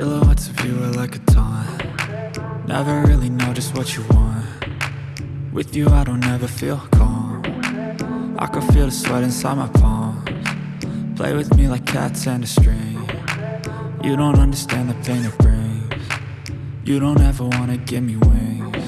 Silhouettes of you are like a taunt. Never really know just what you want. With you I don't ever feel calm. I can feel the sweat inside my palms. Play with me like cats and a string. You don't understand the pain it brings. You don't ever wanna give me wings.